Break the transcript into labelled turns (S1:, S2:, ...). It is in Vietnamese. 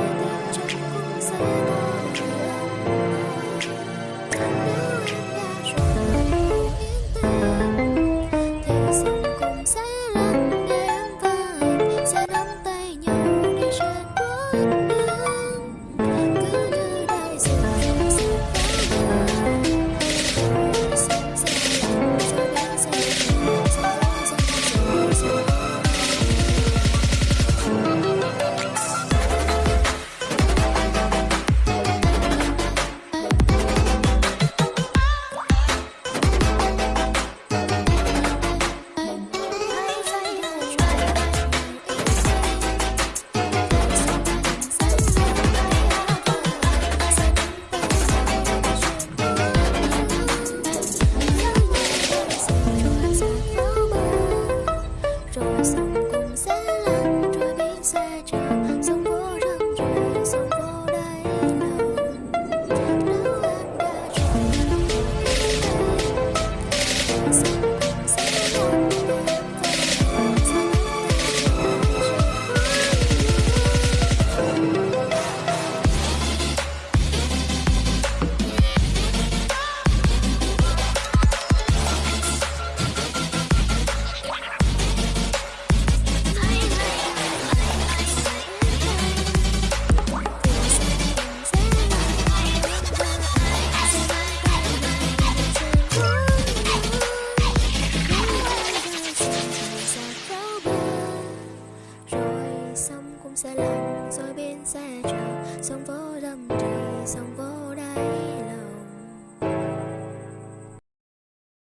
S1: Thank you. rồi sông cũng sẽ lặng rồi bên xe chờ. Sông vỡ đầm trì sông vỡ